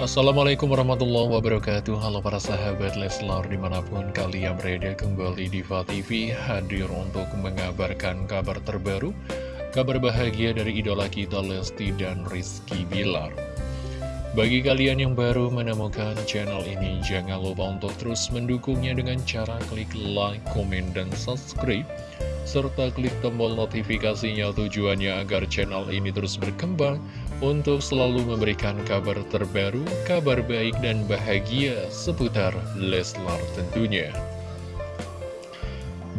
Assalamualaikum warahmatullahi wabarakatuh. Halo para sahabat Leslar di mana pun kalian berada kembali di TV hadir untuk mengabarkan kabar terbaru Kabar bahagia dari idola kita Lesti dan Rizky Bilar. Bagi kalian yang baru menemukan channel ini Jangan lupa untuk terus mendukungnya dengan cara klik like, komen, dan subscribe serta klik tombol notifikasinya tujuannya agar channel ini terus berkembang untuk selalu memberikan kabar terbaru, kabar baik dan bahagia seputar Leslar tentunya.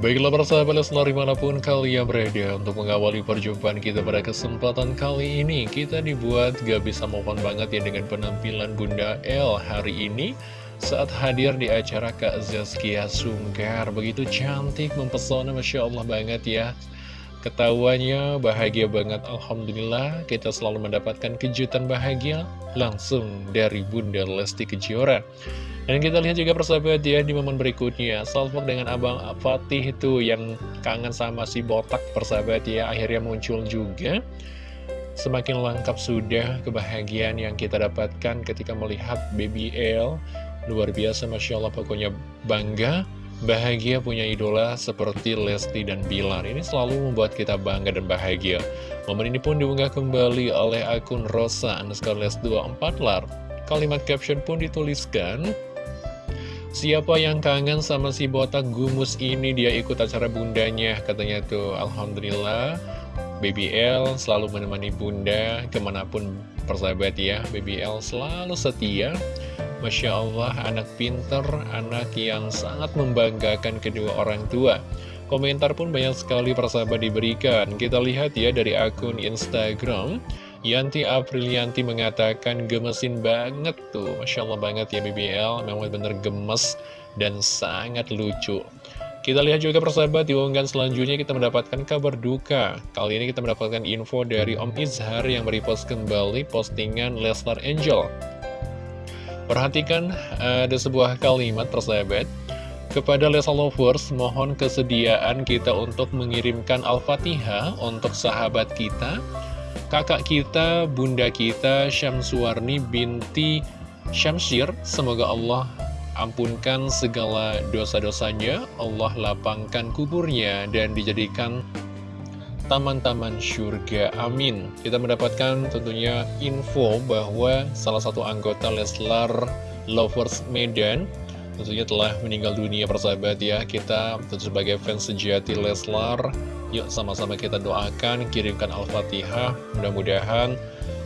Baiklah para sahabat Leslar di mana pun kalian berada untuk mengawali perjumpaan kita pada kesempatan kali ini Kita dibuat gak bisa mohon banget ya dengan penampilan Bunda L hari ini Saat hadir di acara Kak Zaskia Sungkar Begitu cantik, mempesona, Masya Allah banget ya Ketawanya bahagia banget Alhamdulillah. Kita selalu mendapatkan kejutan bahagia langsung dari Bunda Lesti Kejora. Dan kita lihat juga persahabat ya di momen berikutnya. Salfok dengan Abang Fatih itu yang kangen sama si botak persahabat ya. Akhirnya muncul juga. Semakin lengkap sudah kebahagiaan yang kita dapatkan ketika melihat Baby L. Luar biasa Masya Allah pokoknya bangga Bahagia punya idola seperti Lesti dan Bilar. Ini selalu membuat kita bangga dan bahagia. Momen ini pun diunggah kembali oleh akun Rosa underscore les24 lar. Kalimat caption pun dituliskan Siapa yang kangen sama si botak gumus ini? Dia ikut acara bundanya Katanya tuh. Alhamdulillah. Baby L selalu menemani bunda ke mana pun persahabat ya. Baby L selalu setia Masya Allah, anak pinter, anak yang sangat membanggakan kedua orang tua. Komentar pun banyak sekali persahabat diberikan. Kita lihat ya dari akun Instagram. Yanti Aprilianti mengatakan gemesin banget tuh. Masya Allah banget ya BBL, memang bener gemes dan sangat lucu. Kita lihat juga persahabat di unggahan selanjutnya kita mendapatkan kabar duka. Kali ini kita mendapatkan info dari Om Izhar yang merepost kembali postingan Lesnar Angel. Perhatikan ada sebuah kalimat persahabat. Kepada Lesa Lovers, mohon kesediaan kita untuk mengirimkan Al-Fatihah untuk sahabat kita Kakak kita, bunda kita, Syamsuarni binti Syamsir Semoga Allah ampunkan segala dosa-dosanya Allah lapangkan kuburnya dan dijadikan taman-taman surga. Amin. Kita mendapatkan tentunya info bahwa salah satu anggota Leslar Lovers Medan tentunya telah meninggal dunia persahabat ya. Kita tentu sebagai fans sejati Leslar, yuk sama-sama kita doakan, kirimkan Al-Fatihah. Mudah-mudahan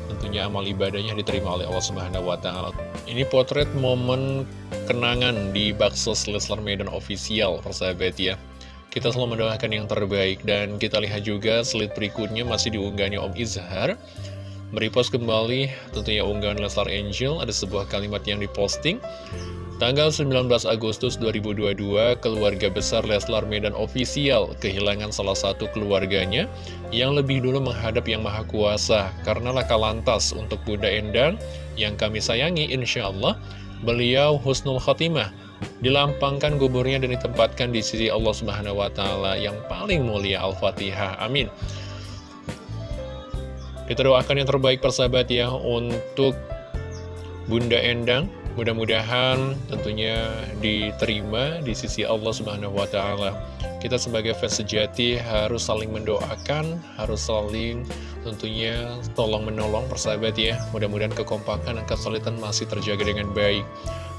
tentunya amal ibadahnya diterima oleh Allah Subhanahu wa taala. Ini potret momen kenangan di Baksos Leslar Medan official persahabat ya. Kita selalu mendoakan yang terbaik dan kita lihat juga slide berikutnya masih diunggahnya Om Izhar. Merepost kembali tentunya unggahan Leslar Angel ada sebuah kalimat yang diposting. Tanggal 19 Agustus 2022, keluarga besar Leslar Medan ofisial kehilangan salah satu keluarganya yang lebih dulu menghadap Yang Maha Kuasa. Karena laka lantas untuk Bunda Endang yang kami sayangi insya Allah beliau Husnul Khotimah dilampangkan kuburnya dan ditempatkan di sisi Allah Subhanahu wa taala yang paling mulia Al-Fatihah. Amin. Kita doakan yang terbaik persahabat ya untuk Bunda Endang. Mudah-mudahan tentunya diterima di sisi Allah Subhanahu wa taala. Kita sebagai fans sejati harus saling mendoakan, harus saling tentunya tolong menolong persahabat ya. Mudah-mudahan kekompakan dan kesulitan masih terjaga dengan baik.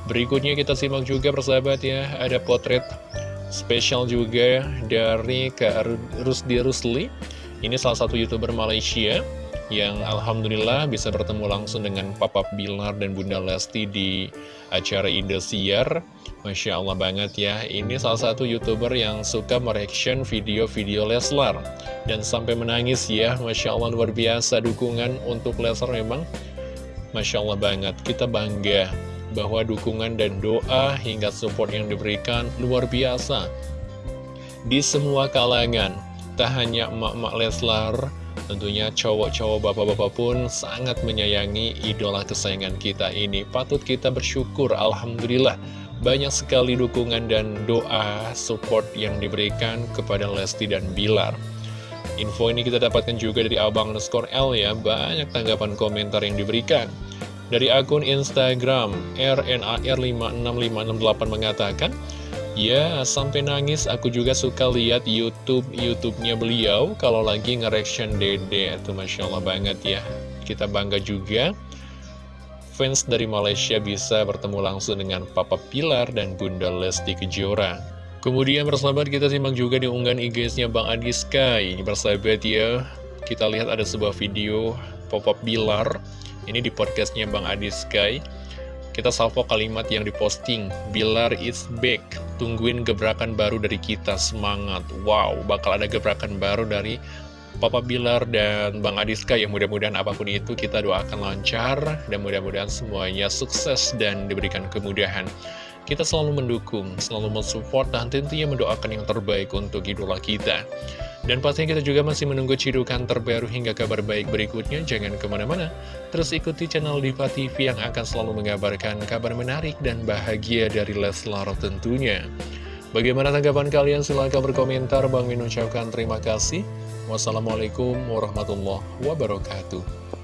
Berikutnya kita simak juga persahabat ya, ada potret spesial juga dari Kak Rusdi Rusli. Ini salah satu youtuber Malaysia yang Alhamdulillah bisa bertemu langsung dengan Papa Bilar dan Bunda Lesti di acara Indosiar. Masya Allah banget ya, ini salah satu youtuber yang suka mereaction video-video Leslar. Dan sampai menangis ya, Masya Allah luar biasa dukungan untuk Leslar memang. Masya Allah banget, kita bangga bahwa dukungan dan doa hingga support yang diberikan luar biasa di semua kalangan. Tak hanya emak-emak Leslar, tentunya cowok-cowok bapak-bapak pun sangat menyayangi idola kesayangan kita ini. Patut kita bersyukur, Alhamdulillah. Banyak sekali dukungan dan doa support yang diberikan kepada Lesti dan Bilar. Info ini kita dapatkan juga dari Abang underscore L ya, banyak tanggapan komentar yang diberikan. Dari akun Instagram RNAR565668 mengatakan, Ya, sampai nangis aku juga suka lihat YouTube YouTube-nya beliau kalau lagi nge-reaction Dede. Itu Masya Allah banget ya. Kita bangga juga fans dari Malaysia bisa bertemu langsung dengan Papa Pilar dan Bunda Lesti Kejora. Kemudian bersahabat kita simak juga di unggahan IG-nya Bang Adi Sky. Ini bersahabat ya, kita lihat ada sebuah video Papa Pilar. Ini di podcastnya Bang Adi Sky. Kita salvo kalimat yang diposting, Bilar is back, tungguin gebrakan baru dari kita, semangat. Wow, bakal ada gebrakan baru dari Papa Bilar dan Bang Adiska yang mudah-mudahan apa pun itu kita doakan lancar dan mudah-mudahan semuanya sukses dan diberikan kemudahan. Kita selalu mendukung, selalu mensupport dan tentunya mendoakan yang terbaik untuk idola kita. Dan pastinya kita juga masih menunggu cidukan terbaru hingga kabar baik berikutnya. Jangan ke mana-mana, terus ikuti channel Diva TV yang akan selalu mengabarkan kabar menarik dan bahagia dari Leslar tentunya. Bagaimana tanggapan kalian? Silahkan berkomentar. Bang Min terima kasih. Wassalamualaikum warahmatullahi wabarakatuh.